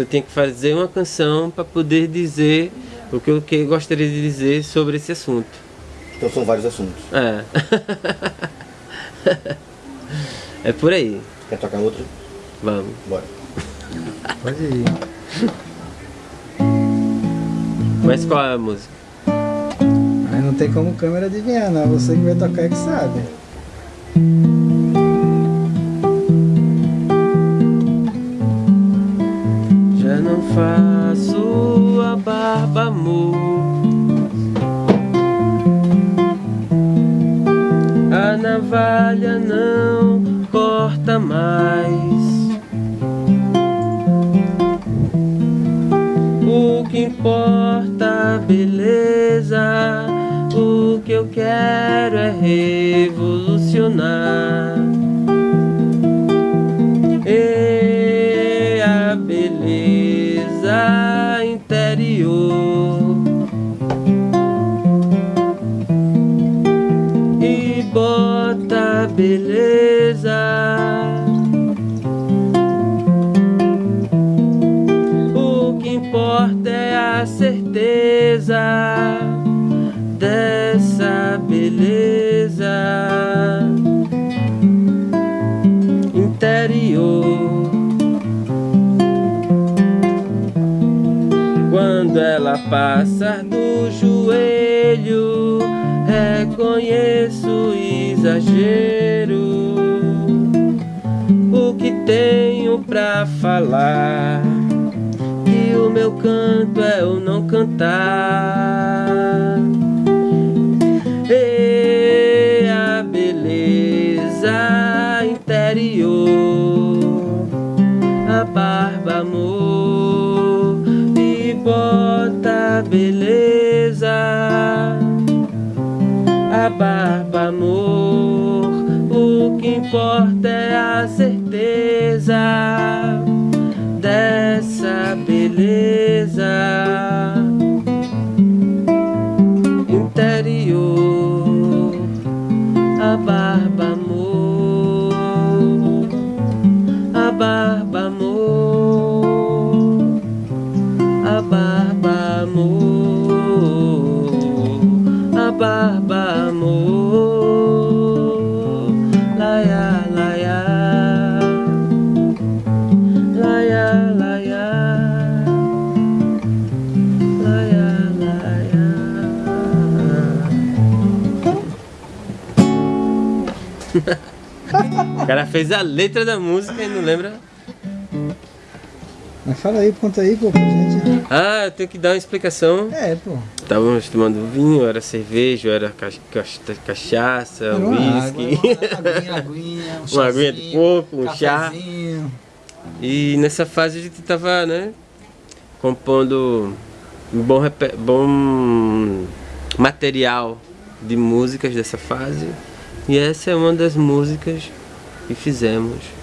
eu tinha que fazer uma canção para poder dizer o que eu que gostaria de dizer sobre esse assunto. Então são vários assuntos. É. é por aí. Quer tocar outro? Vamos. Bora. Pode ir. Mas qual é a música? Aí não tem como câmera adivinhar, não. Você que vai tocar é que sabe. Barba, amor. A navalha não corta mais. O que importa a beleza, o que eu quero é revolucionar. Beleza O que importa é a certeza dessa beleza interior. Quando ela passa do joelho, reconheço exagero. O que tenho pra falar? Que o meu canto é o não cantar. E a beleza interior, a barba amor e bota beleza, a barba amor. O que importa é a certeza dessa beleza. Interior, a barba amor, a barba amor, a barba amor, barba O cara fez a letra da música e não lembra. Mas fala aí, conta aí, pô, pra gente. Ah, eu tenho que dar uma explicação. É, pô. Estávamos tomando vinho, era cerveja, era ca- ca- cachaça, Era uma uísque. Aguinha, aguinha, um Uma aguinha de chazinho, coco, um chá. cafezinho. E nessa fase a gente tava, né, compondo um bom, bom material de músicas dessa fase. E essa é uma das músicas que fizemos.